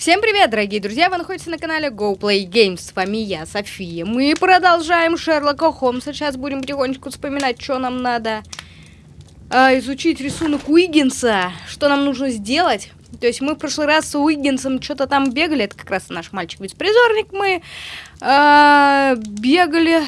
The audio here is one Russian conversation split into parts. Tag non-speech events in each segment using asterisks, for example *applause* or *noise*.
Всем привет, дорогие друзья! Вы находитесь на канале Go Play Games. С вами я, София. Мы продолжаем Шерлока Холмса. Сейчас будем потихонечку вспоминать, что нам надо а, изучить рисунок Уиггинса. Что нам нужно сделать. То есть мы в прошлый раз с Уиггинсом что-то там бегали. Это как раз наш мальчик-беспризорник. Мы а, бегали,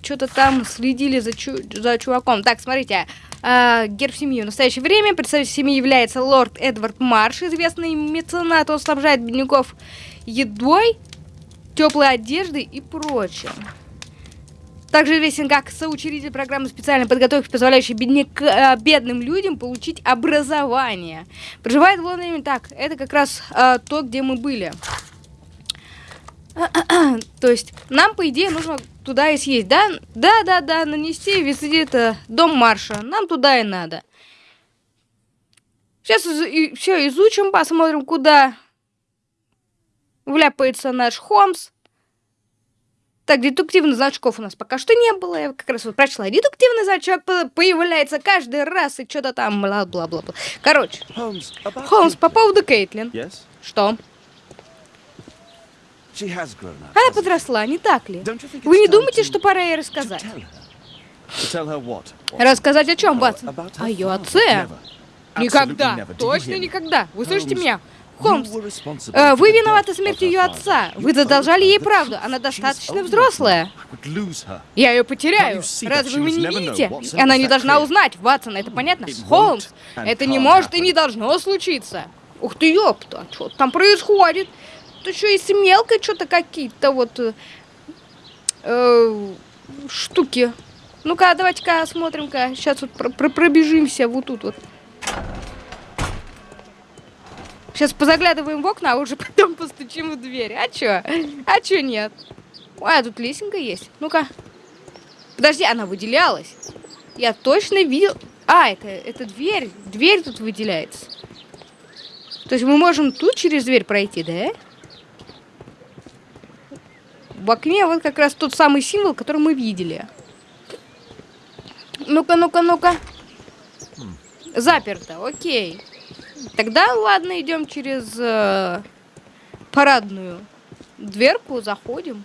что-то там следили за, чу за чуваком. Так, смотрите. Uh, герб семьи. В настоящее время представитель семьи является лорд Эдвард Марш, известный меценат. Он снабжает бедняков едой, теплой одеждой и прочим. Также известен как соучредитель программы специальной подготовки, позволяющей бедняк, э, бедным людям получить образование. Проживает в Лондоне так. Это как раз э, то, где мы были. *clears throat* То есть нам, по идее, нужно туда и съесть, да? Да, да, да, нанести визит э, дом Марша. Нам туда и надо. Сейчас из и, все изучим, посмотрим, куда вляпается наш Холмс. Так, детективных значков у нас пока что не было. Я как раз вот прочла. Детективный значок появляется каждый раз и что-то там бла-бла-бла. Короче, Холмс, по поводу Кейтлин. Yes? Что? Она подросла, не так ли? Вы не думаете, что пора ей рассказать? Рассказать о чем, her О ее отце? Никогда. Точно никогда. Вы слышите меня? Холмс, э, вы виноваты смертью of ее отца. Вы задолжали ей правду. Она достаточно взрослая. Я ее потеряю. Разве вы не видите? Она не должна узнать, Ватсон, это понятно? Холмс, это не может и не должно случиться. Ух ты, ёпта, что там происходит? Тут еще и с мелкой что-то какие-то вот э, э, штуки. Ну-ка, давайте-ка осмотрим-ка. Сейчас вот про- про- пробежимся вот тут вот. Сейчас позаглядываем в окна, а уже *laughs* потом постучим в дверь. А чё? А чё нет? А тут лесенка есть. Ну-ка. Подожди, она выделялась. Я точно видел... А, это, это дверь. Дверь тут выделяется. То есть мы можем тут через дверь пройти, да? В окне вот как раз тот самый символ, который мы видели. Ну-ка, ну-ка, ну-ка. Заперто, окей. Тогда ладно, идем через э, парадную дверку, заходим.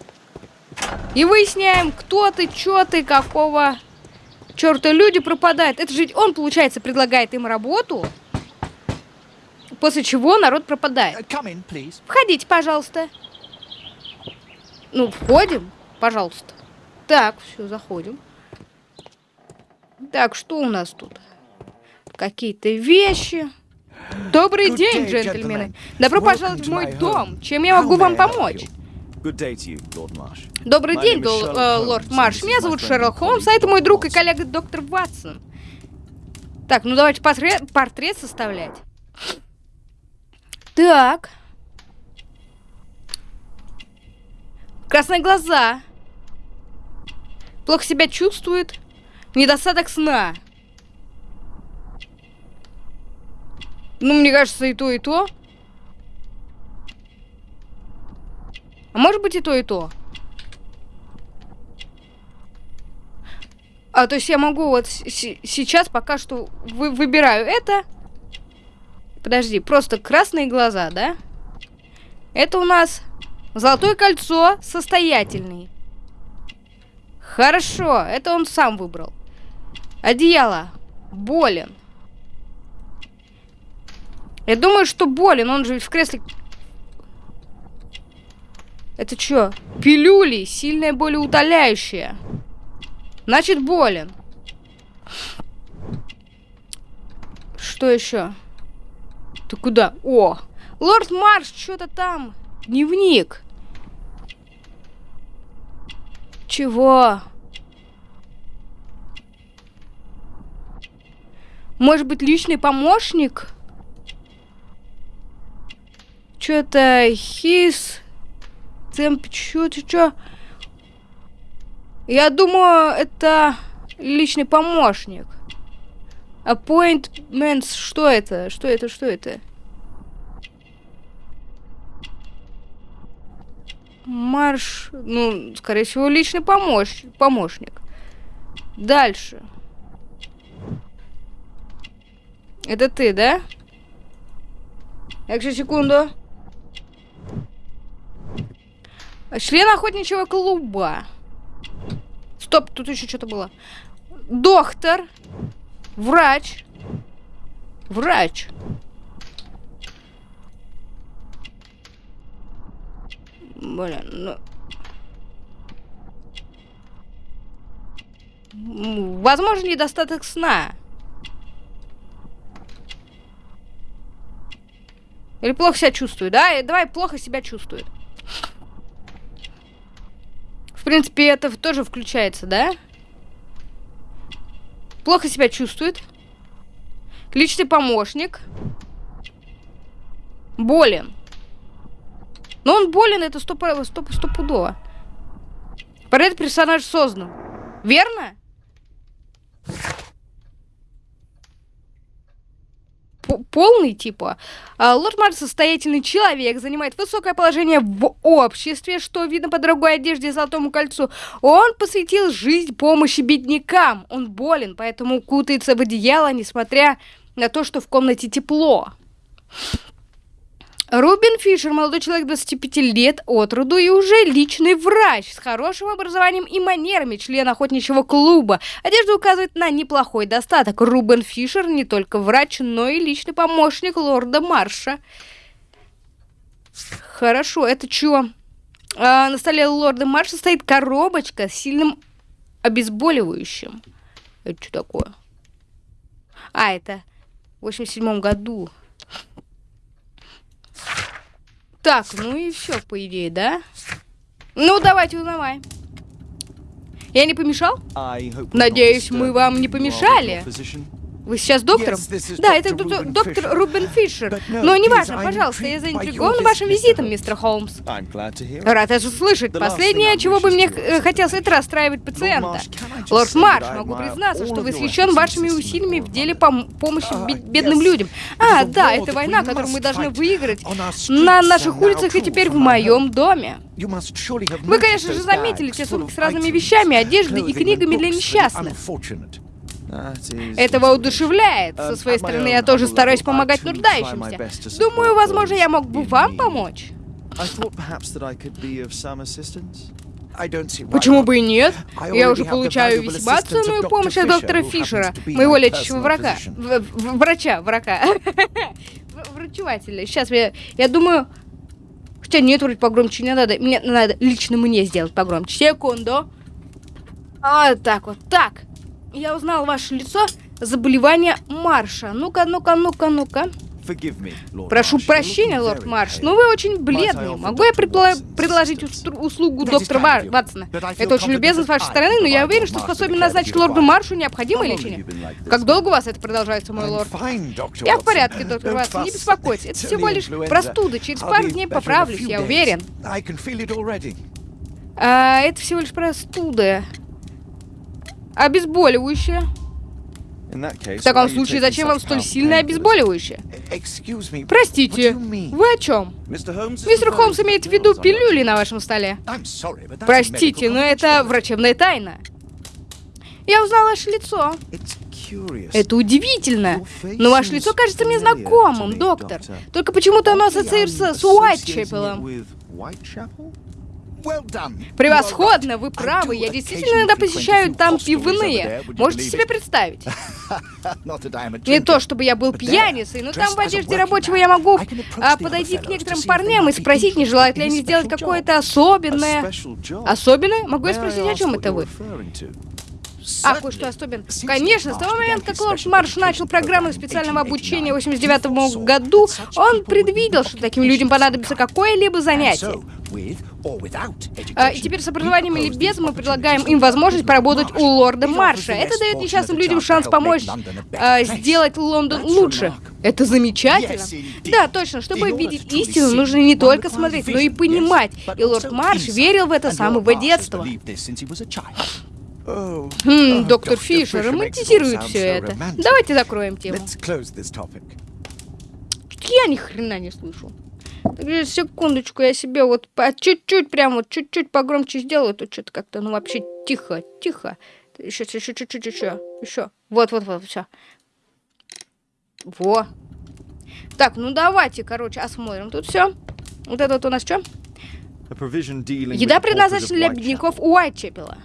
И выясняем, кто ты, чё ты, какого черта люди пропадают. Это же он, получается, предлагает им работу, после чего народ пропадает. Please. Входите, пожалуйста. Ну, входим, пожалуйста. Так, все, заходим. Так, что у нас тут? Какие-то вещи. Добрый день, джентльмены. Добро пожаловать в мой дом. Чем я могу вам помочь? Добрый день, э, лорд Марш. Меня зовут Шерлок Холмс, а это мой друг и коллега доктор Ватсон. Так, ну давайте портрет, портрет составлять. Так. Красные глаза. Плохо себя чувствует. Недостаток сна. Ну, мне кажется, и то, и то. А может быть и то, и то. А, то есть я могу вот сейчас пока что вы выбираю это. Подожди, просто красные глаза, да? Это у нас золотое кольцо состоятельный. Хорошо, это он сам выбрал. Одеяло. Болен. Я думаю, что болен, он же в кресле... Это что? Пилюли, сильная болеутоляющая. Значит, болен. Что еще? Ты куда? О! Лорд Марш, что-то там. Дневник. Чего? Может быть, личный помощник? Что-то his... Темп... Чё, чё, чё? Я думаю, это личный помощник. Appointments, что это? Что это? Что это? Марш... Ну, скорее всего, личный помощ... помощник. Дальше. Это ты, да? Э, так Экши, секунду. Член охотничьего клуба. Стоп, тут еще что-то было. Доктор. Врач. Врач. Блин, ну... Возможно, недостаток сна. Или плохо себя чувствует, да? Давай, плохо себя чувствует. В принципе, это тоже включается, да? Плохо себя чувствует. Личный помощник. Болен. Но он болен, это сто, про- сто, стопудово. Портрет персонаж создан. Верно? Полный, типа. А, Лорд Марс состоятельный человек, занимает высокое положение в обществе, что видно по дорогой одежде и золотому кольцу. Он посвятил жизнь помощи беднякам. Он болен, поэтому кутается в одеяло, несмотря на то, что в комнате тепло. Рубин Фишер, молодой человек 25 лет от роду и уже личный врач с хорошим образованием и манерами, член охотничьего клуба. Одежда указывает на неплохой достаток. Рубен Фишер не только врач, но и личный помощник лорда Марша. Хорошо, это чё? А, на столе лорда Марша стоит коробочка с сильным обезболивающим. Это что такое? А, это в 87 году. Так, ну и все, по идее, да? Ну, давайте узнавай. Я не помешал? Надеюсь, мы вам не помешали. Вы сейчас доктором? Да, это доктор. Рубен Фишер. Но не please, важно, I'm пожалуйста, я заинтригован вашим визитом, мистер Холмс. Рад это слышать. Последнее, чего бы мне хотелось, это расстраивать пациента. Лорд Марш, могу признаться, что восхищен вашими усилиями в деле пом- помощи Uh, бед- бедным людям. А, да, это война, которую мы должны выиграть на наших улицах и теперь в моем доме. Вы, конечно же, заметили те сумки с разными вещами, одеждой и книгами для несчастных. Это воодушевляет. Со своей my стороны, я тоже стараюсь помогать нуждающимся. Думаю, возможно, я мог бы вам помочь. Почему бы и нет? Я уже получаю весьма ценную помощь от доктора Фишера, моего лечащего врага. Врача, врага. *laughs* Врачевателя. Сейчас я, я думаю... Хотя нет, вроде погромче не надо. Мне надо лично мне сделать погромче. Секунду. А, так вот, так. Я узнал ваше лицо. Заболевание Марша. Ну-ка, ну-ка, ну-ка, ну-ка. Прошу прощения, лорд Марш, но вы очень бледный. Могу я предложить услугу доктора Ватсона? Это очень любезно с вашей стороны, но я уверен, что способен назначить лорду. Маршу необходимое лечение. Как долго у вас это продолжается, мой лорд? Я в порядке, доктор Ватсон, не беспокойтесь. Это It's всего лишь простуда. Через пару дней поправлюсь, я уверен. А, это всего лишь простуда. Обезболивающее. В таком случае, зачем вам столь сильное обезболивающее? Простите, вы о чем? Мистер Холмс имеет в виду пилюли на вашем столе. Простите, но это врачебная тайна. Я узнал ваше лицо. Это удивительно. Но ваше лицо кажется мне знакомым, доктор. Только почему-то оно ассоциируется с Уайтчепелом. Превосходно, вы правы. Я действительно иногда посещаю там пивные. Можете себе представить? Не то, чтобы я был пьяницей, но там в одежде рабочего я могу а, подойти к некоторым парням и спросить, не желают ли они сделать какое-то особенное. Особенное? Могу я спросить, о чем это вы? А, Certainly. кое-что особенное. Since Конечно, с того момента, как Лорд Марш начал программу специального обучения в 1889, 89 году, он предвидел, что таким людям понадобится какое-либо занятие. А, И теперь с образованием или без мы предлагаем им возможность поработать у лорда Марша. Это дает несчастным людям шанс помочь а, сделать Лондон лучше. Это замечательно. Да, точно. Чтобы видеть истину, нужно не только смотреть, но и понимать. И лорд Марш верил в это с самого детства. Хм, доктор. Фишер романтизирует все это. Давайте закроем тему. Я ни хрена не слышу. Секундочку, я себе вот по чуть-чуть, прям вот чуть-чуть погромче сделаю, то что-то как-то, ну вообще тихо, тихо. Еще, еще, чуть-чуть, еще, еще. Вот, вот, вот, все. Во. Так, ну давайте, короче, осмотрим тут все. Вот это вот у нас что? Еда предназначена для бедняков Уайтчепела.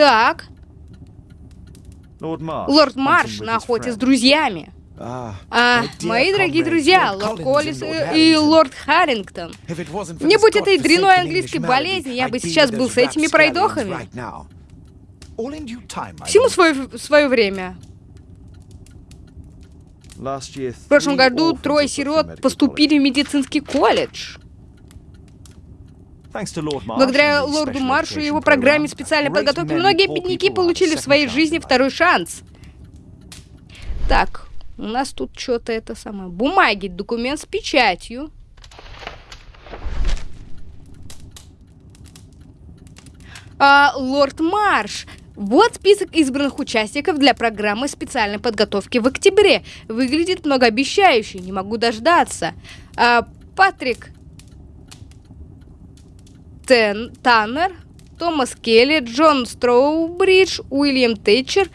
Так, лорд Марш на охоте с друзьями. Ah, А, мои дорогие друзья, лорд Коллис и лорд Харрингтон. Не будь этой дряной английской болезни, я бы сейчас был с этими пройдохами. Всему свое, свое время. В прошлом году трое сирот поступили в медицинский колледж. college. Thanks to Lord Marsh Благодаря лорду Маршу и его программе специальной подготовки многие бедняки получили в своей жизни второй шанс. Так, у нас тут что-то это самое. Бумаги, документ с печатью. А, лорд Марш. Вот список избранных участников для программы специальной подготовки в октябре. Выглядит многообещающе, не могу дождаться. А, Патрик Тен, Таннер, Томас Келли, Джон Строубридж, Уильям Тэтчер.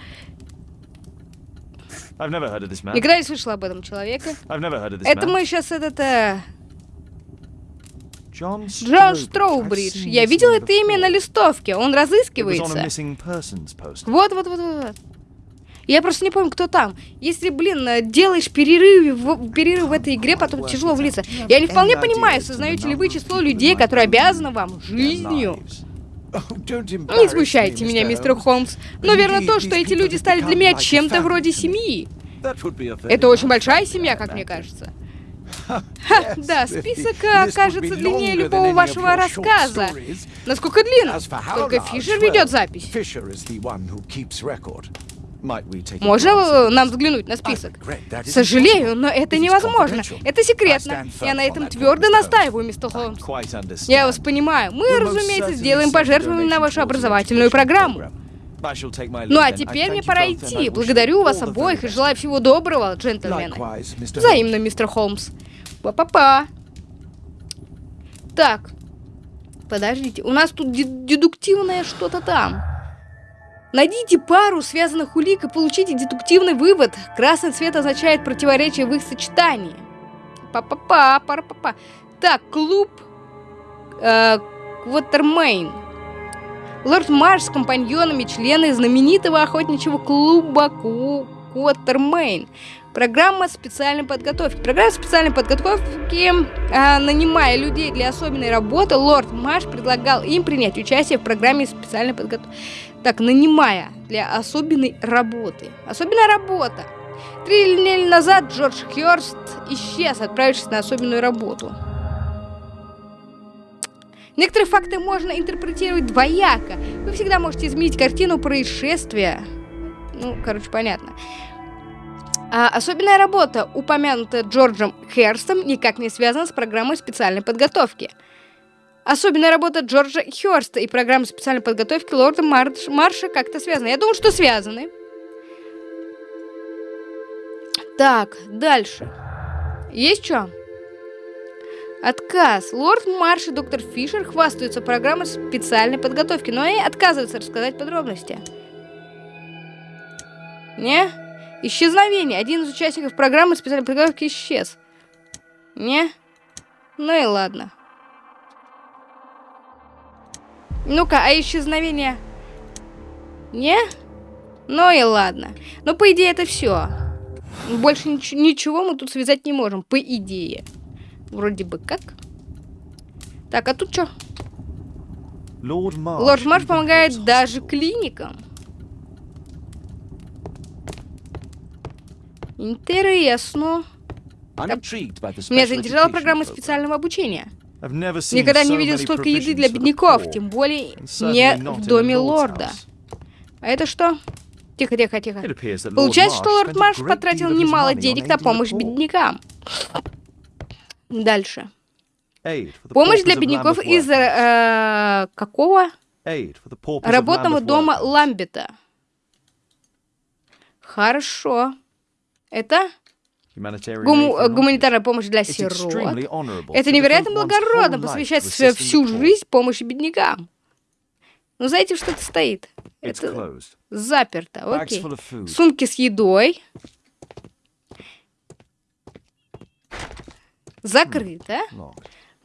Никогда не слышала об этом человеке. Это мы сейчас этот... э, Джон. Строубридж. Я видел это имя на листовке. Он разыскивается. Вот, вот, вот, вот. вот. Я просто не помню, кто там. Если, блин, э, делаешь перерыв в, перерыв в этой игре, потом тяжело влиться. Я не вполне понимаю, сознаете ли вы число людей, которые обязаны вам жизнью. Не смущайте меня, мистер. Холмс. Но верно то, что эти люди стали для меня чем-то вроде семьи. Это очень большая семья, как мне кажется. *laughs* Yes, *laughs* Да, список окажется длиннее любого вашего рассказа. Насколько how Только Фишер ведет запись. Можно нам взглянуть на список? Сожалею, но это невозможно. Это секретно. Я на этом твердо настаиваю, мистер Холмс. Я вас понимаю. Мы, разумеется, сделаем пожертвование на вашу образовательную программу. Ну а теперь мне пора идти. Благодарю вас обоих и желаю всего доброго, джентльмены. Взаимно, мистер Холмс. Па-па-па. Так. Подождите, у нас тут де- дедуктивное что-то там. Найдите пару связанных улик и получите дедуктивный вывод. Красный цвет означает противоречие в их сочетании. Па-па-па, пара-па-па. Так, клуб э, Квотермейн. Лорд Марш с компаньонами, члены знаменитого охотничьего клуба Квотермейн. Программа специальной подготовки. Программа специальной подготовки, а, нанимая людей для особенной работы, лорд Маш предлагал им принять участие в программе специальной подготовки. Так, нанимая для особенной работы. Особенная работа. Три недели назад Джордж Хёрст исчез, отправившись на особенную работу. Некоторые факты можно интерпретировать двояко. Вы всегда можете изменить картину происшествия. Ну, короче, понятно. А особенная работа, упомянутая Джорджем Херстом, никак не связана с программой специальной подготовки. Особенная работа Джорджа Херста и программа специальной подготовки лорда Марш- Марша как-то связаны. Я думаю, что связаны. Так, дальше. Есть что? Отказ. Лорд Марш и доктор Фишер хвастаются программой специальной подготовки, но и отказываются рассказать подробности. Не? Исчезновение. Один из участников программы специальной подготовки исчез. Не? Ну и ладно. Ну-ка, а исчезновение? Не? Ну и ладно. Ну, по идее, это все. Больше нич- ничего мы тут связать не можем, по идее. Вроде бы как. Так, а тут что? Лорд Марш помогает даже клиникам. Интересно. Меня заинтересовала education программа специального обучения. Никогда не видел столько еды для бедняков, тем более не в доме лорда. А это что? Тихо, тихо, тихо. Получается, что лорд Марш потратил немало денег на помощь беднякам. Дальше. Помощь для бедняков из э, какого? Работного дома. Ламбета. Хорошо. Это гуманитарная помощь для сирот. Это невероятно благородно посвящать всю жизнь помощи беднякам. Ну, знаете, что это стоит? Это заперто. Окей. Сумки с едой. Закрыто. Но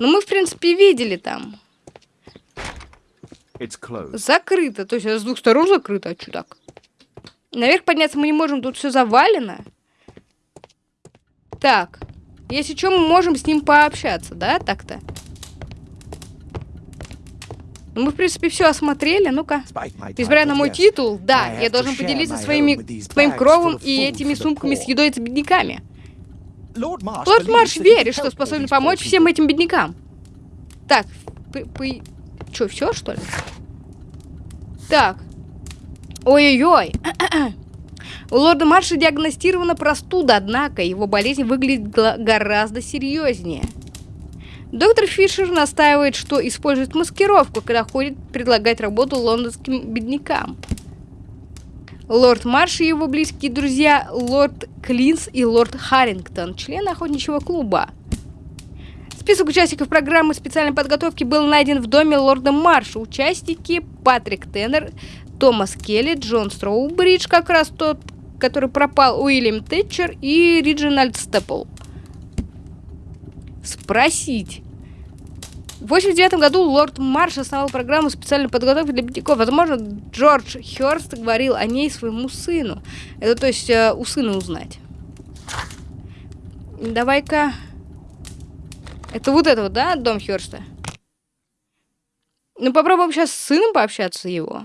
мы, в принципе, видели там. Закрыто. То есть с двух сторон закрыто. А что так? Наверх подняться мы не можем, тут все завалено. Так. Если что, мы можем с ним пообщаться, да, так-то? Ну, мы, в принципе, все осмотрели. Ну-ка. Несмотря на мой титул, да, я должен поделиться своими, своим кровом и этими сумками с едой с бедняками. Лорд Марш верит, что способен помочь всем этим беднякам. Так, Че, все, что ли? Так. Ой-ой-ой. У лорда Марша диагностирована простуда, однако его болезнь выглядит гораздо серьезнее. Доктор Фишер настаивает, что использует маскировку, когда ходит предлагать работу лондонским беднякам. Лорд Марш и его близкие друзья лорд Клинс и лорд Харрингтон, члены охотничьего клуба. Список участников программы специальной подготовки был найден в доме лорда Марша. Участники Патрик Теннер, Томас Келли, Джон Строубридж, как раз тот, который пропал, Уильям Тэтчер и Риджинальд Степл. Спросить. В 89 году лорд Марш основал программу специальной подготовки для бедняков. Возможно, Джордж Хёрст говорил о ней своему сыну. Это то есть э, у сына узнать. Давай-ка... Это вот это вот, да, дом Хёрста? Ну, попробуем сейчас с сыном пообщаться его.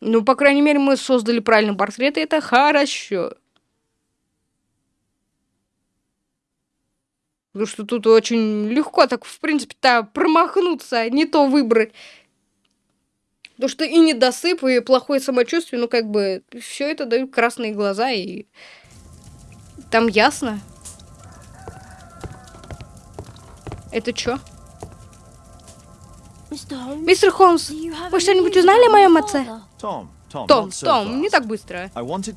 Ну, по крайней мере, мы создали правильный портрет, и это хорошо. Потому что тут очень легко так, в принципе-то, промахнуться, не то выбрать. Потому что и недосып, и плохое самочувствие, ну, как бы, все это дают красные глаза, и там ясно. Это что? Мистер Холмс, вы что-нибудь узнали о моем отце? Том, so Том, не так быстро.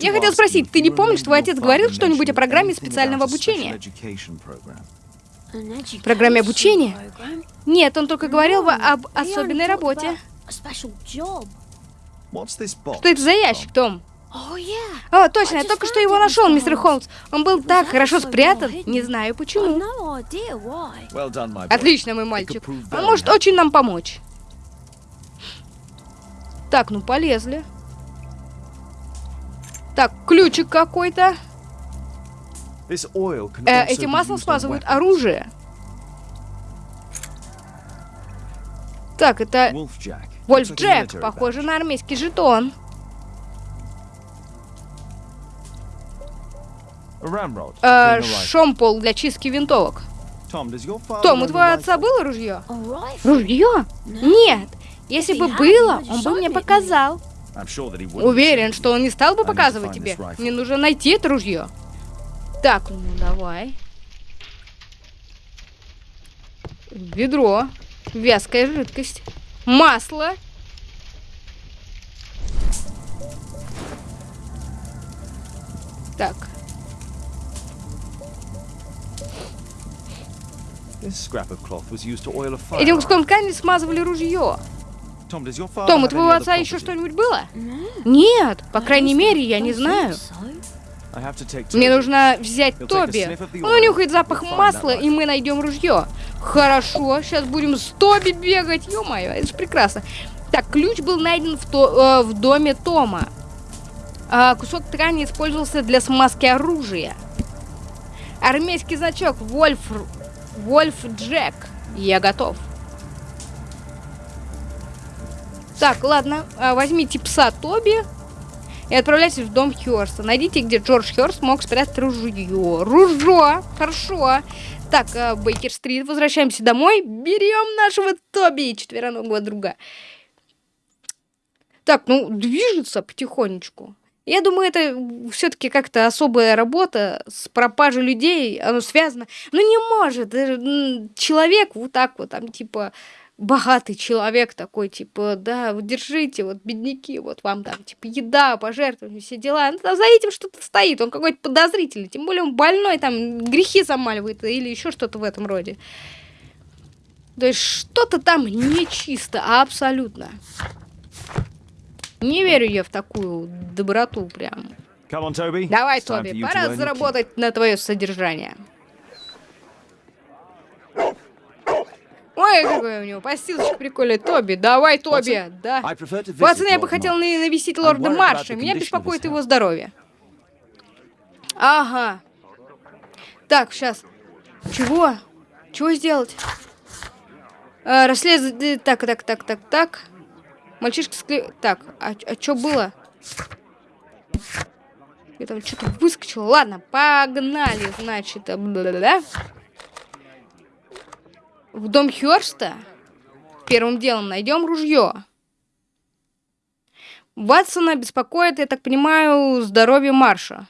Я хотел спросить, ты не помнишь, твой отец говорил что-нибудь о программе специального обучения? Программе обучения? Нет, он только говорил во- об особенной работе. Что это за ящик, Том? О, точно, я только что его нашел, мистер Холмс. Он был так хорошо спрятан, не знаю почему. Отлично, мой мальчик. Он может очень нам помочь. Так, ну полезли. Так, ключик какой-то. Э, этим маслом смазывают оружие. Так, это. Вольф Джек. Похоже на армейский жетон. Э, шомпол для чистки винтовок. Том, у твоего отца было ружье? Ружье? Нет. Если бы было, он бы мне показал. Уверен, что он не стал бы показывать тебе. Мне нужно найти это ружье. Так, ну давай. Ведро. Вязкая жидкость. Масло. Так. Этим куском ткани смазывали ружье. Том, у твоего отца еще что-нибудь было? Нет, по крайней мере, я не знаю. Мне нужно взять Тоби. Он oil. унюхает запах масла, и мы найдем ружье. Хорошо, сейчас будем с Тоби бегать. Ё-моё, это же прекрасно. Так, ключ был найден в, то- э, в доме Тома. А, кусок ткани использовался для смазки оружия. Армейский значок Вольф... Вольф Джек. Я готов. Так, ладно, а, возьмите пса Тоби и отправляйтесь в дом Хёрста. Найдите, где Джордж Хёрст мог спрятать ружье. Ружье! Хорошо. Так, а, Бейкер-стрит, возвращаемся домой. Берем нашего Тоби, четвероногого друга. Так, ну, движется потихонечку. Я думаю, это все-таки как-то особая работа с пропажей людей, оно связано. Ну, не может э, человек вот так вот, там, типа, богатый человек такой, типа, да, держите, вот, бедняки, вот вам там, типа, еда, пожертвования, все дела. Ну, там за этим что-то стоит, он какой-то подозрительный, тем более он больной, там, грехи замаливает или еще что-то в этом роде. То есть что-то там нечисто, абсолютно. Не верю я в такую доброту прям. On, Toby. Давай, Тоби, пора заработать на твое содержание. Ой, какой у него постилочка прикольная. Тоби, давай, Тоби, да. Ватсон, я бы хотел навестить лорда Марша. Меня беспокоит его здоровье. Ага. Так, сейчас. Чего? Чего сделать? А, расследовать... Так, так, так, так, так. Мальчишка скле... Так, а, а что было? Я там что-то выскочила. Ладно, погнали, значит. э, бла-бла-бла. В дом Хёрста первым делом найдем ружье. Ватсона беспокоит, я так понимаю, здоровье Марша.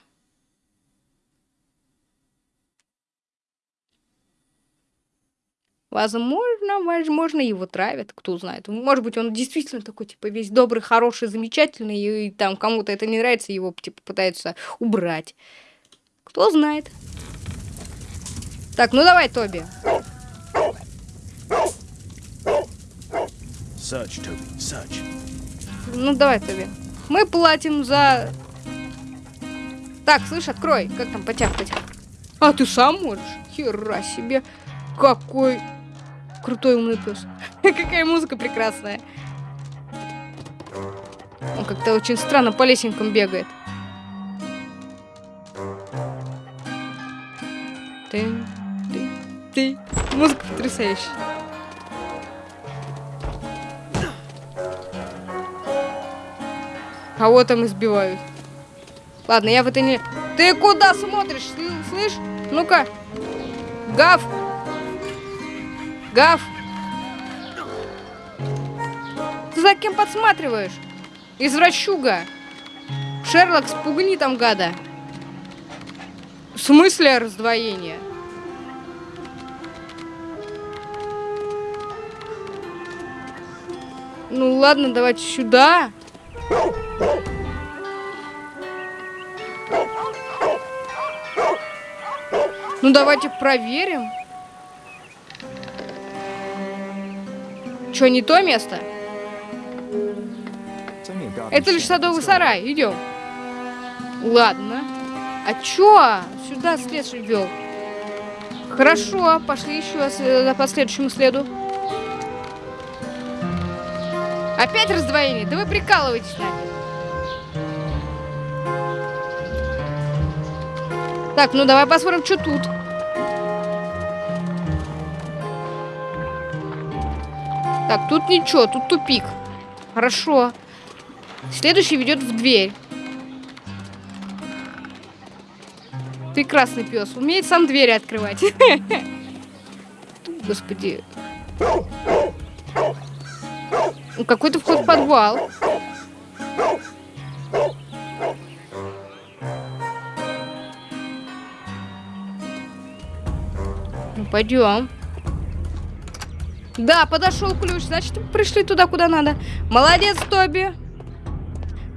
Возможно, возможно, его травят, кто знает. Может быть, он действительно такой, типа, весь добрый, хороший, замечательный, и, и там кому-то это не нравится, его, типа, пытаются убрать. Кто знает. Так, ну давай, Тоби. Search, Toby. Search. Ну давай, Тоби. Мы платим за... Так, слышь, открой. Как там потяг-потяг? А, ты сам можешь? Хера себе. Какой крутой умный пес. *laughs* Какая музыка прекрасная. Он как-то очень странно по лесенкам бегает. Ты, ты, ты. Музыка потрясающая. Кого там избивают? Ладно, я в это не... Ты куда смотришь? Сл- Слышь? Ну-ка. Гав! Гав! Ты за кем подсматриваешь? Извращуга! Шерлок, спугни там гада. В смысле раздвоение? Ну ладно, давайте сюда. Ну давайте проверим. Что, не то место? Это лишь садовый сарай. Идем. Ладно. А чё? Сюда след вел. Хорошо, пошли еще э, по следующему следу. Опять раздвоение? Да вы прикалываетесь нами. Так, ну давай посмотрим, что тут. Так, тут ничего, тут тупик. Хорошо. Следующий ведет в дверь. Прекрасный пес. Умеет сам двери открывать. *laughs* Господи. Ну, Какой-то вход в подвал. Ну, пойдем. Да, подошел ключ. Значит, пришли туда, куда надо. Молодец, Тоби.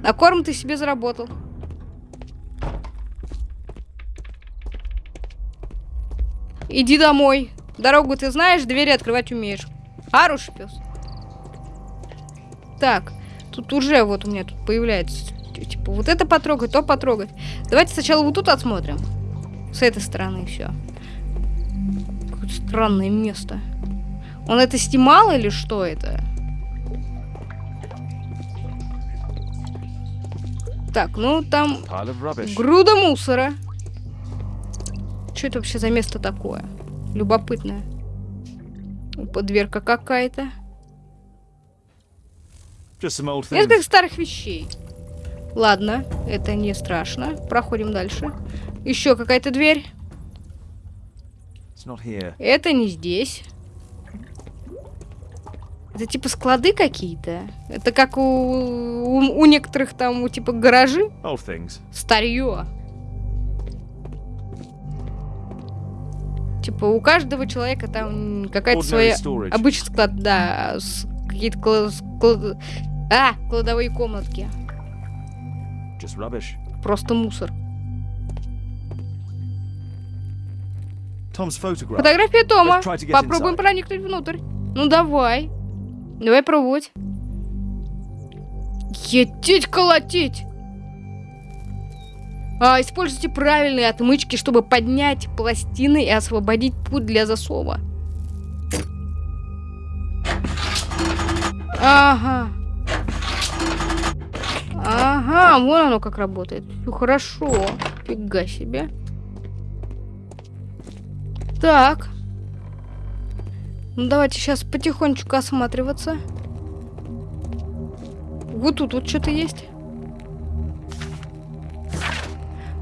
На корм ты себе заработал. Иди домой. Дорогу ты знаешь, двери открывать умеешь. Хороший пес. Так, тут уже вот у меня тут появляется, типа, вот это потрогать, то потрогать. Давайте сначала вот тут осмотрим. С этой стороны все. Какое-то странное место. Он это снимал или что это? Так, ну там груда мусора. Что это вообще за место такое? Любопытное. Опа, дверка какая-то. Несколько старых вещей. Ладно, это не страшно. Проходим дальше. Еще какая-то дверь. Это не здесь. Это типа склады какие-то. Это как у, у, у некоторых там, у, типа гаражи. Старье. Типа у каждого человека там какая-то своя... Обычный склад, да. Какие-то кла- склад- А, кладовые комнатки. Просто мусор. Фотография Тома. Попробуем проникнуть внутрь. Ну давай. Давай пробовать. Етить колотить. А, используйте правильные отмычки, чтобы поднять пластины и освободить путь для засова. Ага. Ага, вон оно как работает. Все хорошо. Фига себе. Так. Ну, давайте сейчас потихонечку осматриваться. Вот тут вот что-то есть.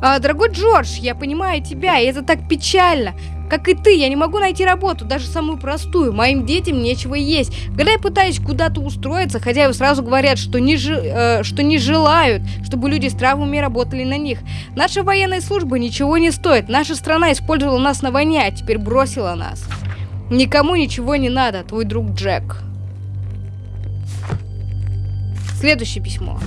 А, дорогой Джордж, я понимаю тебя, и это так печально. Как и ты, я не могу найти работу, даже самую простую. Моим детям нечего есть. Когда я пытаюсь куда-то устроиться, хозяева сразу говорят, что не, жи, э, что не желают, чтобы люди с травмами работали на них. Наша военная служба ничего не стоит. Наша страна использовала нас на войне, а теперь бросила нас. Никому ничего не надо, твой друг Джек. Следующее письмо.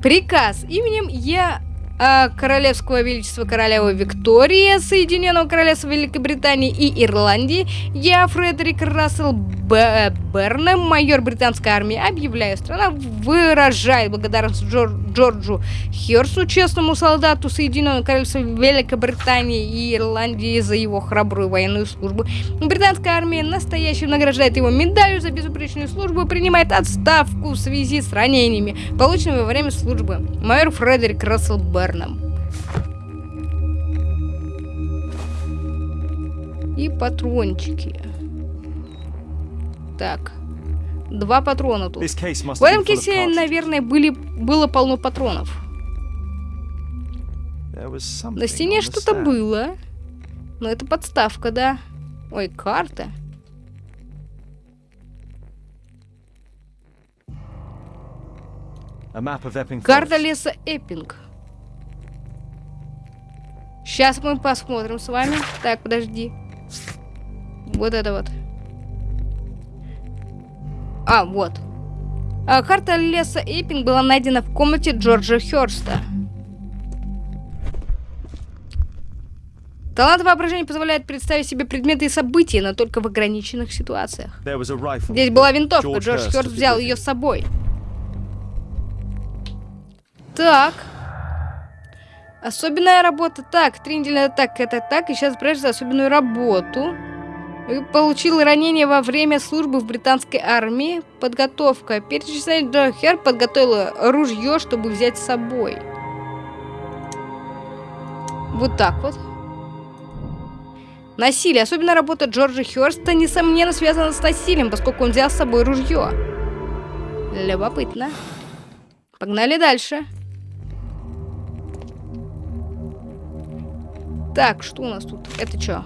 Приказ именем а, Королевского Величества Королевы Виктории, Соединенного Королевства Великобритании и Ирландии, я, Фредерик Рассел Б Бернем, майор британской армии, объявляю, страна выражает благодарность Джор Джорджу Херсу, честному солдату Соединенного Королевства Великобритании и Ирландии за его храбрую военную службу. Британская армия настоящим награждает его медалью за безупречную службу и принимает отставку в связи с ранениями, полученными во время службы. Майор Фредерик Рассел Бернем. И патрончики. Так. Два патрона тут. В этом кейсе, наверное, были, было полно патронов. На стене что-то было. Но это подставка, да. Ой, карта. Карта леса Эппинг. Сейчас мы посмотрим с вами. Так, подожди. Вот это вот. А, вот. А, карта леса Эппинг была найдена в комнате Джорджа Хёрста. Талант воображения позволяет представить себе предметы и события, но только в ограниченных ситуациях. Здесь была винтовка, Джордж Хёрст взял ее с собой. Так. Особенная работа. Так, три недели так, это так. И сейчас брешь за особенную работу. Получил ранение во время службы в британской армии. Подготовка. Перечисление Джо Хер подготовила ружье, чтобы взять с собой. Вот так вот. Насилие. Особенно работа Джорджа Хёрста, несомненно, связана с насилием, поскольку он взял с собой ружье. Любопытно. Погнали дальше. Так, что у нас тут? Это что?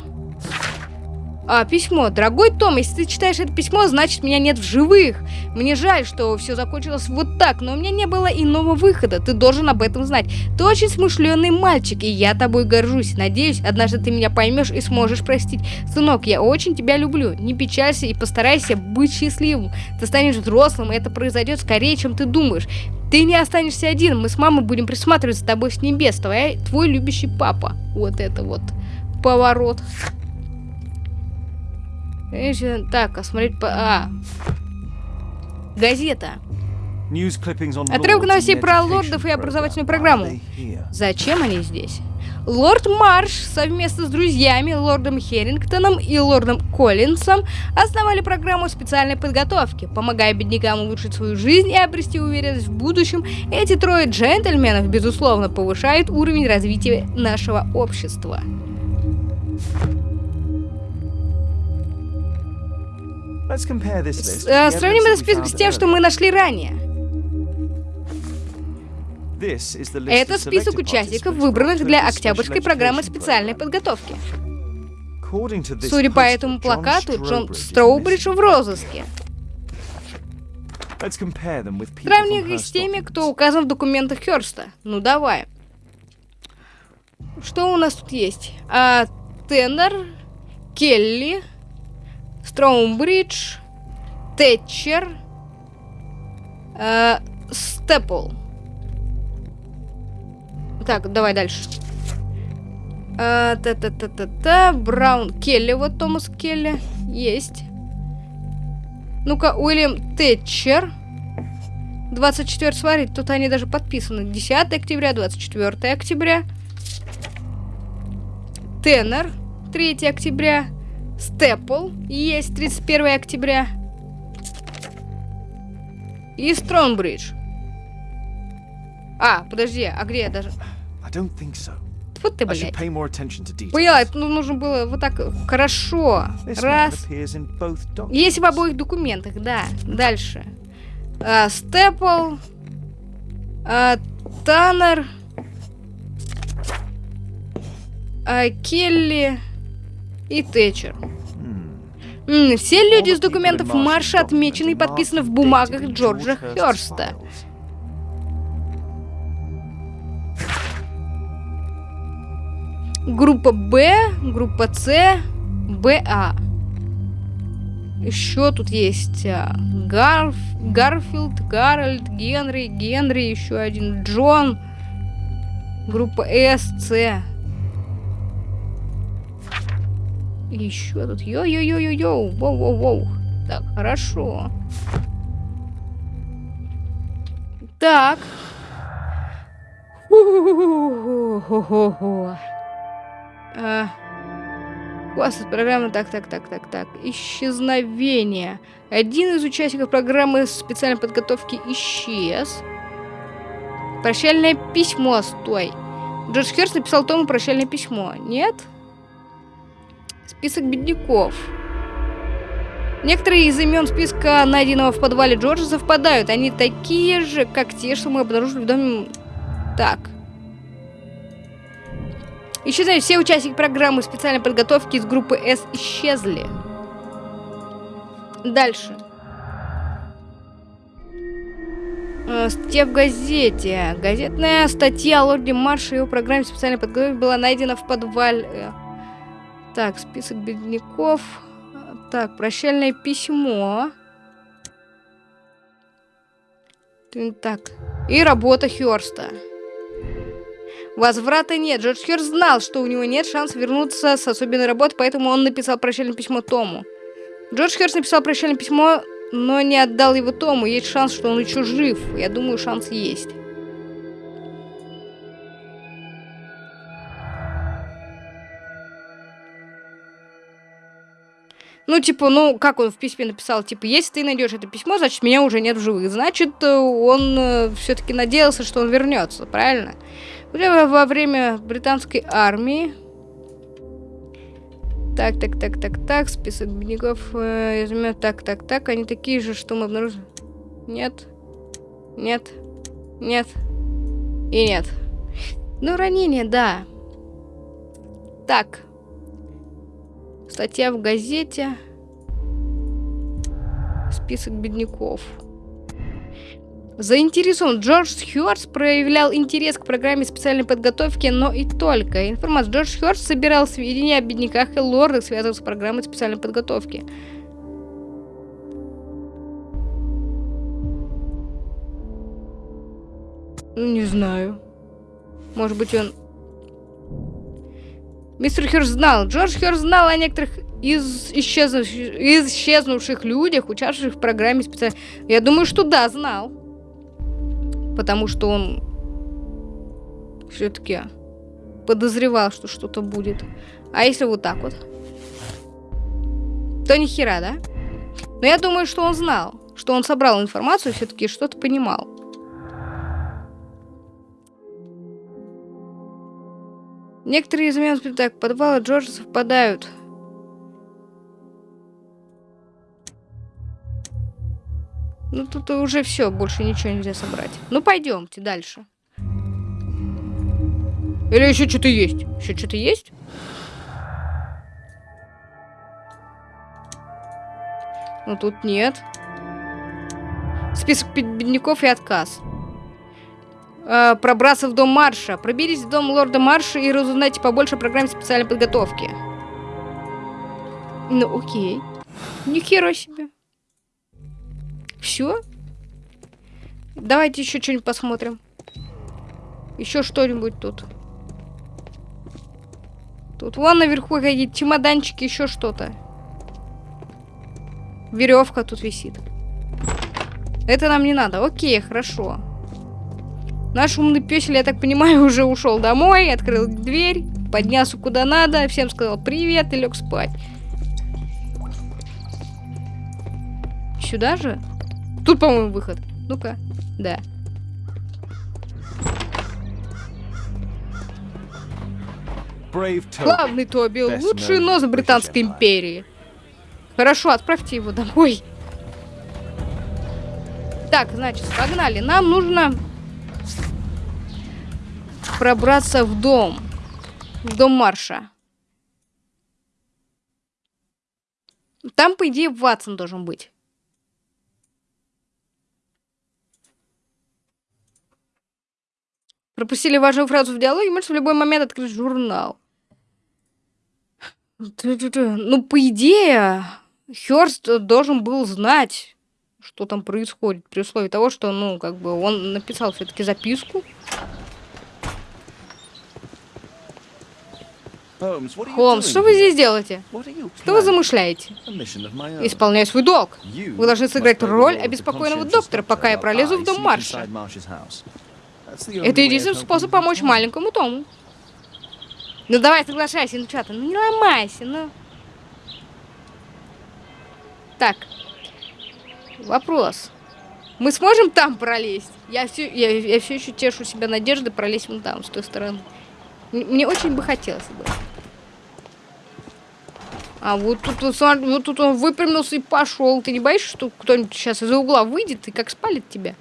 А, письмо. Дорогой Том, если ты читаешь это письмо, значит меня нет в живых. Мне жаль, что все закончилось вот так, но у меня не было иного выхода. Ты должен об этом знать. Ты очень смышленый мальчик, и я тобой горжусь. Надеюсь, однажды ты меня поймешь и сможешь простить. Сынок, я очень тебя люблю. Не печалься и постарайся быть счастливым. Ты станешь взрослым, и это произойдет скорее, чем ты думаешь. Ты не останешься один, мы с мамой будем присматривать за тобой с небес. Твоя, твой любящий папа. Вот это вот поворот. Так, а смотреть по... А. Газета. Отрывок новостей про лордов и образовательную программу. Зачем они здесь? Лорд Марш совместно с друзьями, лордом Херингтоном и лордом Коллинсом основали программу специальной подготовки, помогая беднякам улучшить свою жизнь и обрести уверенность в будущем. Эти трое джентльменов, безусловно, повышают уровень развития нашего общества. Э, Сравним этот список с тем, что мы нашли ранее. Это список участников, выбранных для Октябрьской программы специальной подготовки. Судя по этому плакату, Джон Строубридж в розыске. From их с теми, кто указан в документах Хёрста. Ну давай. Что у нас тут есть? А, Теннер, Келли, Строумбридж, Тэтчер, а, Степл. Так, давай дальше. А, Та-та-та-та-та. Браун Келли, вот Томас Келли. Есть. Ну-ка, Уильям Тэтчер. 24 смотрите, тут они даже подписаны. 10 октября, 24 октября. Теннер, 3 октября. Степл, есть 31 октября. И Стронбридж. А, подожди, а где я даже... I don't think so. Вот ты, блядь. это ну, нужно было вот так хорошо. This man Раз. Есть в обоих документах, да. Дальше. А, Степл. а, Таннер. а, Келли. И Тэтчер. М, Все люди из документов Марша отмечены и подписаны в бумагах Джорджа Хёрста. Группа Б, группа С, БА. Еще тут есть а, Гарф, Гарфилд, Гарольд, Генри, Генри, еще один Джон. Группа С, С. Еще тут йо-йо-йо-йо-йо. Воу-воу-воу. Так, хорошо. Так. Ху-ху-ху-ху-ху-ху. А, Класс программы. Так, так, так, так, так. Исчезновение. Один из участников программы специальной подготовки исчез. Прощальное письмо. Стой. Джордж Херст написал Тому прощальное письмо. Нет? Список бедняков. Некоторые из имен списка, найденного в подвале Джорджа, совпадают. Они такие же, как те, что мы обнаружили в доме... Так. Исчезают все участники программы специальной подготовки из группы С исчезли. Дальше. Э, Статья в газете. Газетная статья о лорде Марше и его программе специальной подготовки была найдена в подвале. Так, список бедняков. Так, прощальное письмо. Так. И работа Хёрста. Возврата нет. Джордж Хёрст знал, что у него нет шанса вернуться с особенной работы, поэтому он написал прощальное письмо Тому. Джордж Хёрст написал прощальное письмо, но не отдал его Тому. Есть шанс, что он еще жив. Я думаю, шанс есть. Ну, типа, ну, как он в письме написал, типа, если ты найдешь это письмо, значит, меня уже нет в живых. Значит, э, он все-таки надеялся, что он вернется, правильно? Во время британской армии. Так, так, так, так, так, список бедняков. Э, изумя- так, так, так, они такие же, что мы обнаружили. Нет. Нет. Нет. И нет. Ну, ранение, да. Так. Статья в газете. Список бедняков. Заинтересован. Джордж Хёрст проявлял интерес к программе специальной подготовки, но и только. Информация. Джордж Хёрст собирал сведения о бедняках и лордах, связанных с программой специальной подготовки. Ну, не знаю. Может быть, он... Мистер Хёрст знал. Джордж Хёрст знал о некоторых из исчезнувших, исчезнувших людях, участвовавших в программе специальной... Я думаю, что да, знал. Потому что он все-таки подозревал, что что-то будет. А если вот так вот? То ни да? Но я думаю, что он знал, что он собрал информацию, все-таки что-то понимал. Некоторые из имен так, подвала Джорджа совпадают. Ну тут уже все, больше ничего нельзя собрать. Ну пойдемте дальше. Или еще что-то есть? Еще что-то есть? Ну тут нет. Список бед- бедняков и отказ. Э, пробраться в дом Марша. Проберись в дом лорда Марша и разузнайте побольше о программе специальной подготовки. Ну, окей. Ни хера себе. Все? Давайте еще что-нибудь посмотрим. Еще что-нибудь тут. Тут вон наверху какие-то чемоданчики, еще что-то. Веревка тут висит. Это нам не надо. Окей, хорошо. Наш умный песель, я так понимаю, *laughs* уже ушел домой, открыл дверь, поднялся куда надо, всем сказал привет и лег спать. Сюда же? Тут, по-моему, выход. Ну-ка. Да. Главный Тоби, лучший нос Британской империи. Хорошо, отправьте его домой. Так, значит, погнали. Нам нужно пробраться в дом. В дом Марша. Там, по идее, Ватсон должен быть. Пропустили важную фразу в диалоге, можете в любой момент открыть журнал. Ну, по идее, Хёрст должен был знать, что там происходит, при условии того, что, ну, как бы, он написал записку. What are you Холмс, что вы здесь делаете? Что вы замышляете? Исполняю свой долг. Вы должны сыграть роль обеспокоенного доктора, пока я пролезу в дом Марша. Это единственный способ помочь маленькому Тому. Ну давай, соглашайся, ну что ты, ну не ломайся, ну. Так. Вопрос. Мы сможем там пролезть? Я все, я, я все еще тешу себя надеждой пролезть вон там, с той стороны. Мне очень бы хотелось бы. А вот тут, вот тут он выпрямился и пошел. Ты не боишься, что кто-нибудь сейчас из-за угла выйдет и как спалит тебя?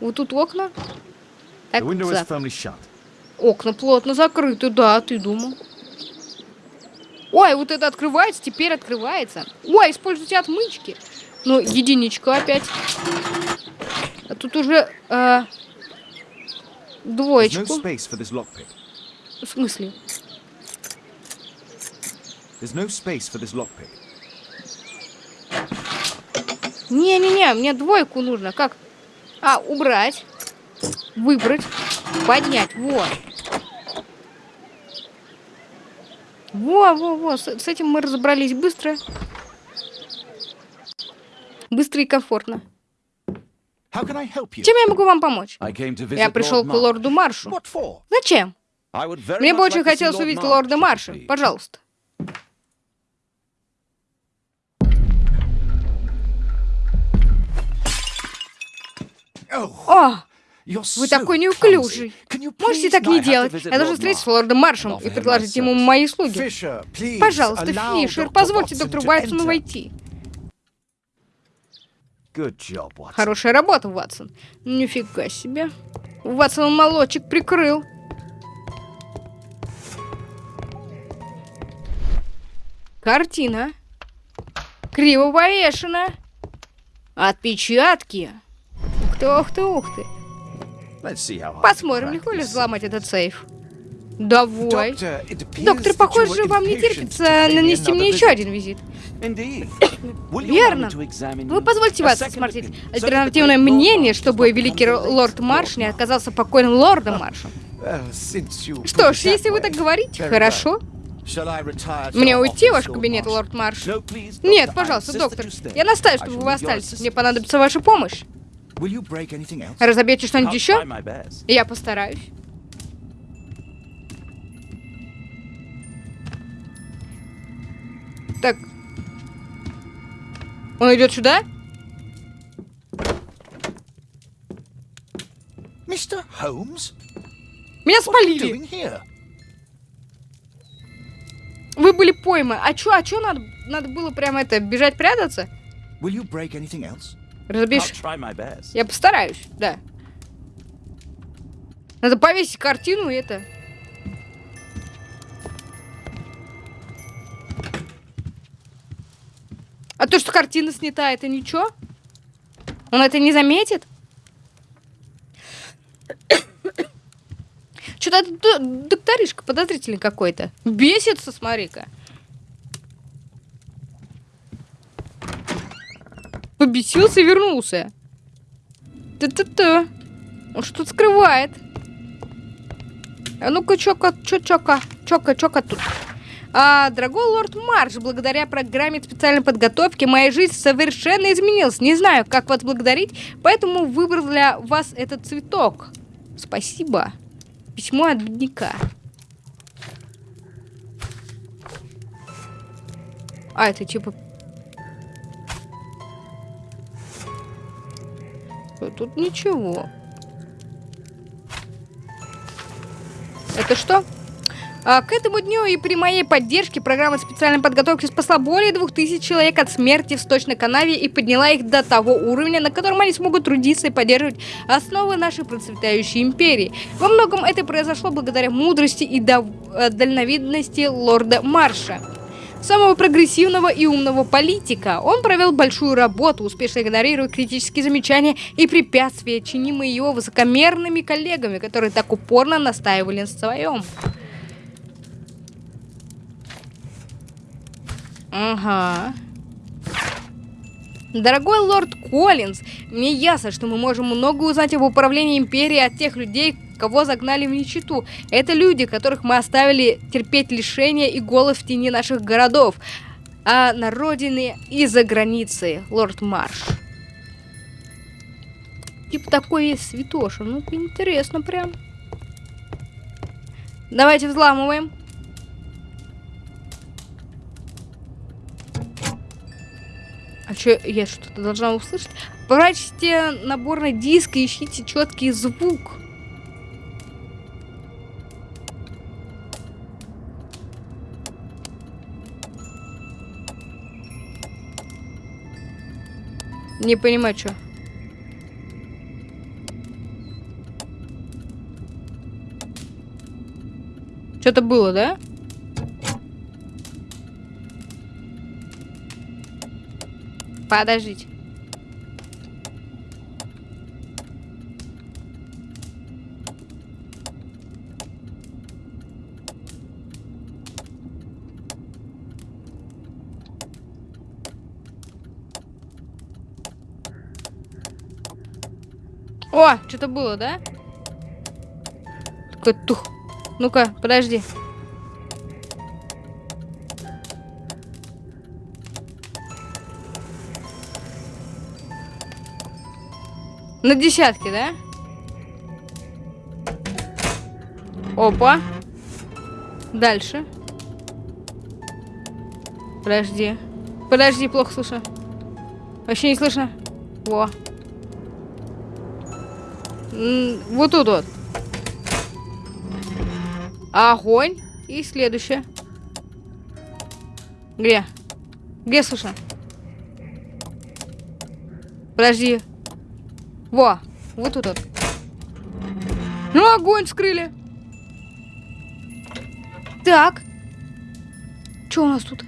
Вот тут окна. Так, shut. Окна плотно закрыты, да, ты думал. Ой, вот это открывается, теперь открывается. Ой, используйте отмычки. Ну, единичка опять. А тут уже э, двоечку. В смысле? No space for this. Не-не-не, мне двойку нужно. Как? А, убрать. Выбрать. Поднять. Вот. Во, во, во. С, с этим мы разобрались быстро. Быстро и комфортно. Чем я могу вам помочь? Я пришел к лорду Маршу. Зачем? Мне бы очень хотелось увидеть лорда Марша. Пожалуйста. О, вы такой неуклюжий. Можете так не делать. Я должен встретиться с лордом Маршем и предложить ему мои услуги. Пожалуйста, Фишер, позвольте доктору Ватсону войти. Хорошая работа, Ватсон. Нифига себе. Ватсон молочек прикрыл. Картина. Криво повешена. Отпечатки. Ух ты, ух ты, ух ты. Посмотрим, легко ли взломать этот сейф. Давай. Доктор, похоже, вам не терпится нанести мне еще один визит. *coughs* Верно. Вы позвольте вас осмотреть альтернативное мнение, чтобы великий лорд Марш не оказался покойным лордом Маршем. Что ж, если вы так говорите, хорошо. Мне уйти в ваш кабинет, лорд Марш? Нет, пожалуйста, доктор. Я настаиваю, чтобы вы остались. Мне понадобится ваша помощь. Разобьете что-нибудь еще? Я постараюсь. Так. Он идет сюда? Mr. Holmes? Меня спалили. Вы были пойманы. А чё, а чё надо, надо было прямо это, бежать прятаться? Will you break anything else? Разобьешь? Я постараюсь, да. Надо повесить картину и это. А то, что картина снята, это ничего? Он это не заметит? Что-то докторишка подозрительный какой-то. Бесится, смотри-ка. Побесился и вернулся. Та-та-та. Он что тут скрывает? А ну-ка, чока, чо, чока, чока, чока тут. А, дорогой лорд Марш, благодаря программе специальной подготовки моя жизнь совершенно изменилась. Не знаю, как вас благодарить, поэтому выбрал для вас этот цветок. Спасибо. Письмо от бедняка. А, это типа... Тут ничего. Это что? А, к этому дню и при моей поддержке программа специальной подготовки спасла более 2000 человек от смерти в сточной канаве и подняла их до того уровня, на котором они смогут трудиться и поддерживать основы нашей процветающей империи. Во многом это произошло благодаря мудрости и э, дальновидности лорда Марша самого прогрессивного и умного политика. Он провел большую работу, успешно игнорируя критические замечания и препятствия, чинимые его высокомерными коллегами, которые так упорно настаивали на своем. Ага. Дорогой лорд Коллинз, мне ясно, что мы можем много узнать об управлении империей от тех людей, кого загнали в нищету. Это люди, которых мы оставили терпеть лишения и голод в тени наших городов, а на родине и за границей, лорд Марш. Типа такой есть святоша. Ну, интересно прям. Давайте взламываем. А что, я что-то должна услышать? Прачьте наборный диск и ищите четкий звук. Не понимаю, что. Что-то было, да? Подождите. О, что-то было, да? Такой тух. Ну-ка, подожди. На десятки, да? Опа. Дальше. Подожди. Подожди, плохо слышно. Вообще не слышно. Во. Вот тут вот. Огонь. И следующее. Где? Где слышно? Подожди. Во, вот тут вот. Ну, огонь скрыли. Так. Что у нас тут?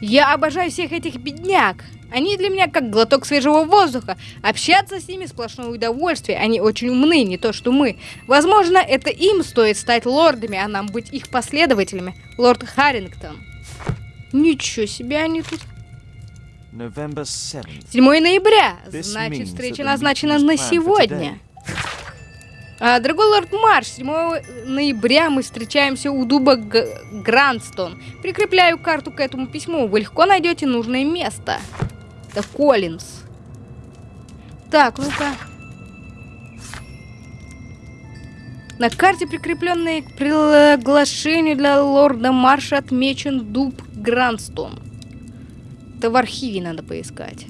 Я обожаю всех этих бедняк. Они для меня как глоток свежего воздуха. Общаться с ними сплошное удовольствие. Они очень умны, не то что мы. Возможно, это им стоит стать лордами, а нам быть их последователями. Лорд Харрингтон. Ничего себе они тут. 7 ноября. Значит, встреча назначена на сегодня. А, дорогой лорд Марш, 7 ноября мы встречаемся у дуба Г Грандстон. Прикрепляю карту к этому письму. Вы легко найдете нужное место. Это Коллинз. Так, ну-ка. На карте, прикрепленной к приглашению для лорда Марша, отмечен дуб Грандстон. Это в архиве надо поискать.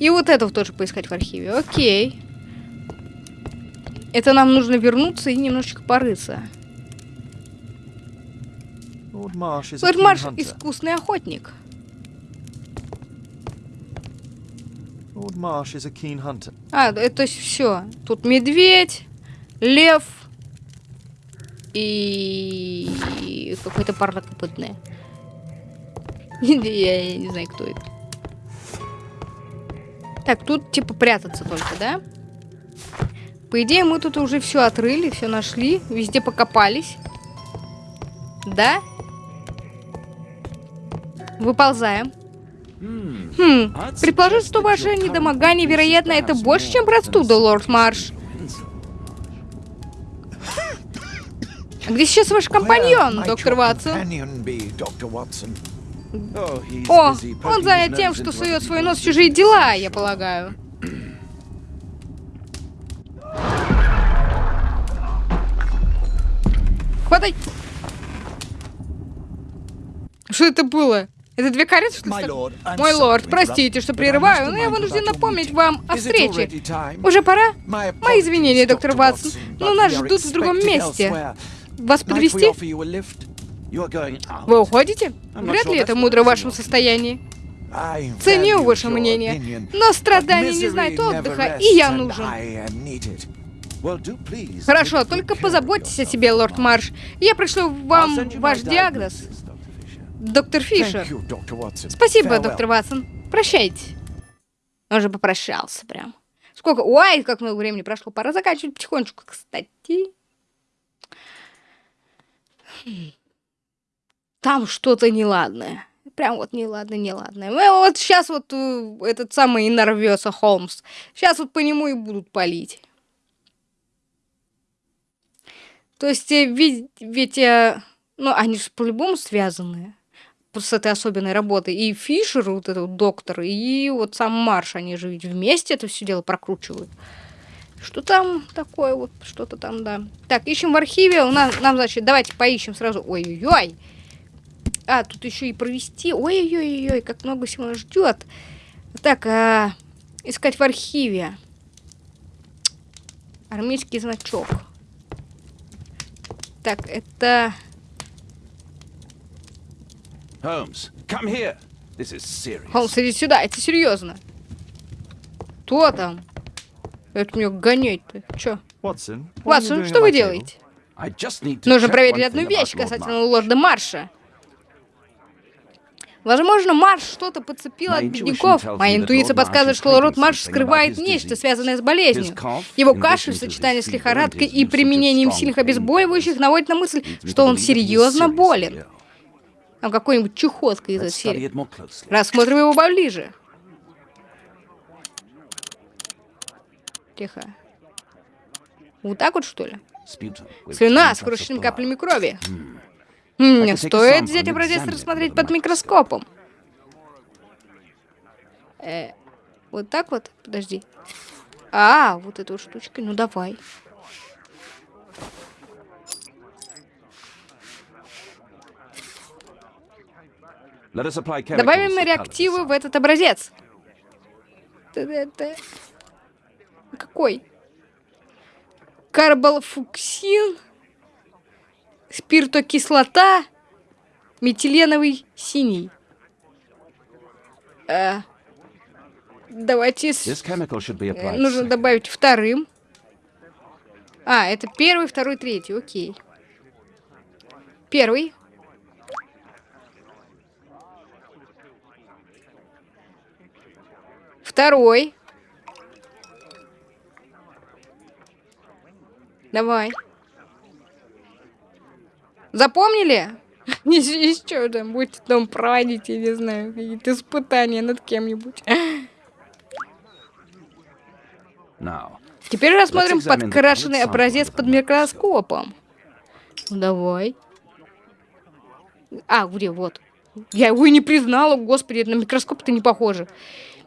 И вот этого тоже поискать в архиве. Окей. Это нам нужно вернуться и немножечко порыться. Лорд Марш искусный охотник. А, это все. Тут медведь, лев и какой-то парнокопытный. *laughs* Я не знаю, кто это. Так, тут типа прятаться только, да? По идее, мы тут уже все отрыли, все нашли, везде покопались. Да? Выползаем. Хм, предположу, что ваше недомогание, вероятно, это больше, чем простуда, лорд Марш. Где сейчас ваш компаньон, доктор Ватсон? О, он занят тем, что сует свой нос в чужие дела, я полагаю. Хватай! Что это было? Это две кареты, что ли? Мой лорд, простите, что прерываю, но я вынужден напомнить вам о встрече. Уже пора? Мои извинения, доктор. Ватсон, но нас ждут в другом месте. Вас подвести? Вы уходите? Вряд ли это мудро в вашем состоянии. Ценю ваше мнение, но страдания не знают отдыха, и я нужен. Хорошо, только позаботьтесь о себе, лорд. Марш. Я пришлю вам ваш диагноз. Доктор Фишер. Спасибо, доктор Ватсон. Прощайте. Он же попрощался прям. Сколько? Ой, как много времени прошло. Пора заканчивать потихонечку, кстати. Там что-то неладное. Прям вот неладное, неладное. Ну, Вот сейчас вот э, этот самый и нарвется Холмс. Сейчас вот по нему и будут палить. То есть, э, ведь, ведь э, ну, они же по-любому связаны с этой особенной работой. И Фишер, вот этот вот доктор, и вот сам Марш, они же ведь вместе это все дело прокручивают. Что там такое вот, что-то там, да. Так, ищем в архиве. У нас, нам, значит, давайте поищем сразу. Ой-ой-ой. А, тут еще и провести. Ой-ой-ой, как много всего нас ждет. Так, а, искать в архиве. Армейский значок. Так, это... Холмс, иди сюда, это серьезно. Кто там? Это мне гонять-то. You Ватсон, doing что вы делаете? I just need to Нужно проверить одну вещь касательно лорда Марша. Возможно, Марш что-то подцепил от бедняков. Моя интуиция подсказывает, что is лорд Марш скрывает нечто, связанное с болезнью. Его кашель в сочетании с лихорадкой и применением сильных обезболивающих наводит на мысль, что он is серьезно болен. Там какой-нибудь чехотка из этой серии. Рассмотрим его поближе. Тихо. Вот так вот, что ли? Слюна с blood. каплями крови. A Стоит взять образец и рассмотреть под микроскопом. Э, вот так вот? Подожди. А, вот эта вот штучка. Ну давай. Добавим реактивы в этот образец. Какой? Карболфуксин, спиртокислота, метиленовый синий. Э, давайте... с- Нужно добавить вторым. А, это первый, второй, третий. Окей. Первый. Второй. Давай. Запомнили? *laughs* Еще там будете там проводить, я не знаю, какие-то испытания над кем-нибудь. Теперь рассмотрим подкрашенный образец под микроскопом. Ну, Давай. А, где, вот. Я его и не признала, господи, на микроскоп-то не похоже.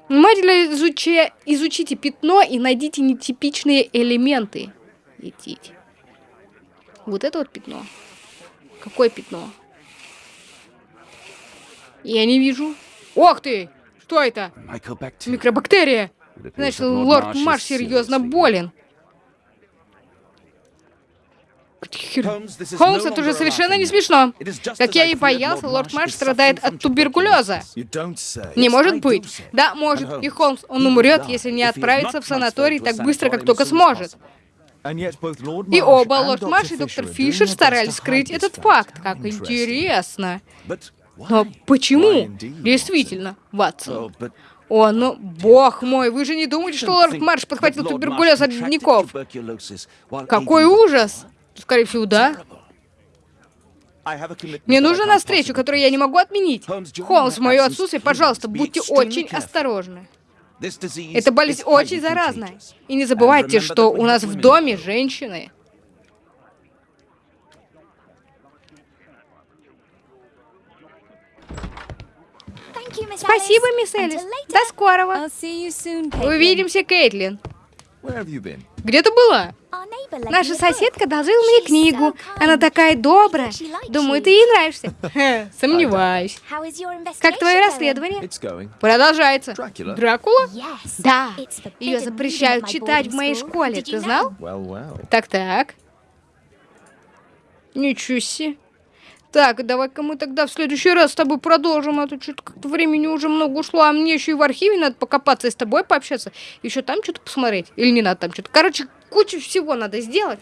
Внимательно изучи... изучите пятно и найдите нетипичные элементы. Идите. Вот это вот пятно. Какое пятно? Я не вижу. Ох ты! Что это? Микробактерия. Значит, лорд Марш серьезно болен. Холмс, это уже совершенно не смешно. Как я и боялся, лорд Марш страдает от туберкулеза. Не может быть. Да, может. И Холмс, он умрет, если не отправится в санаторий так быстро, как только сможет. И оба, лорд. Марш и доктор Фишер старались скрыть этот факт. Как интересно. Но почему? Действительно, Ватсон. Oh, О, ну, бог мой, вы же не думаете, что лорд Марш подхватил туберкулез от while Какой ужас! Скорее всего, да. Мне нужно на встречу, которую я не могу отменить. Холмс, в мое отсутствие, пожалуйста, будьте очень осторожны. Эта болезнь очень заразная. И не забывайте, что у нас в доме женщины. Спасибо, мисс Элис. До скорого. Увидимся, Кейтлин. Где ты была? Наша соседка одолжила мне книгу. Она такая добрая. Думаю, ты ей нравишься. *laughs* Сомневаюсь. Как твое расследование? Продолжается. Дракула? Да. Ее запрещают читать в моей школе. Ты знал? Так-так. Ничего себе. Так, давай-ка мы тогда в следующий раз с тобой продолжим, а то что-то как-то времени уже много ушло, а мне еще и в архиве надо покопаться и с тобой пообщаться, еще там что-то посмотреть, или не надо там что-то. Короче, кучу всего надо сделать.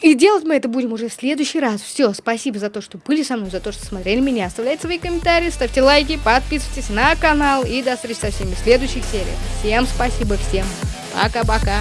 И делать мы это будем уже в следующий раз. Все, спасибо за то, что были со мной, за то, что смотрели меня. Оставляйте свои комментарии, ставьте лайки, подписывайтесь на канал и до встречи со всеми в следующих сериях. Всем спасибо, всем пока-пока.